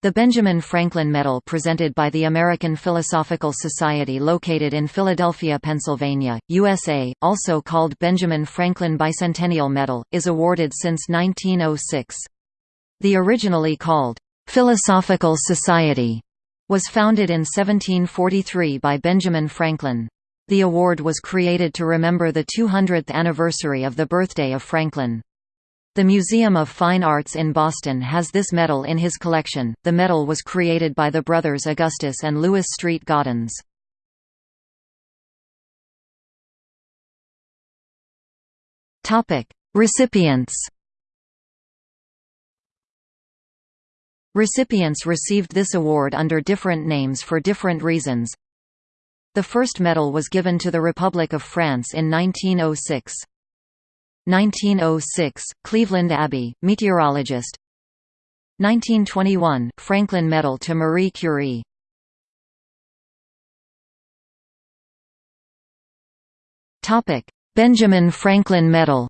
The Benjamin Franklin Medal presented by the American Philosophical Society located in Philadelphia, Pennsylvania, USA, also called Benjamin Franklin Bicentennial Medal, is awarded since 1906. The originally called, "'Philosophical Society' was founded in 1743 by Benjamin Franklin. The award was created to remember the 200th anniversary of the birthday of Franklin. The Museum of Fine Arts in Boston has this medal in his collection. The medal was created by the brothers Augustus and Louis Street Gaudens. Topic: Recipients. Recipients received this award under different names for different reasons. The first medal was given to the Republic of France in 1906. 1906, Cleveland Abbe, meteorologist. 1921, Franklin Medal to Marie Curie. Benjamin Franklin Medal.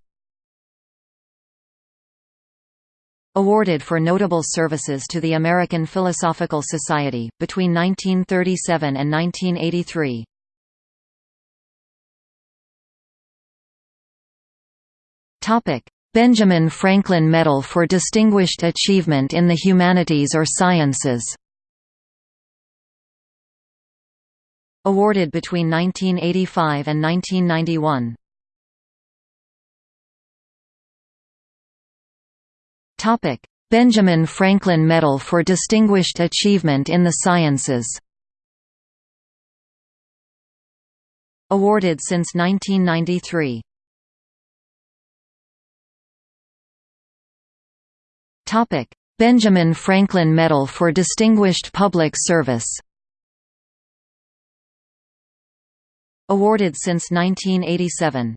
Awarded for notable services to the American Philosophical Society, between 1937 and 1983 Benjamin Franklin Medal for Distinguished Achievement in the Humanities or Sciences. Awarded between 1985 and 1991 Benjamin Franklin Medal for Distinguished Achievement in the Sciences. Awarded since 1993 Benjamin Franklin Medal for Distinguished Public Service Awarded since 1987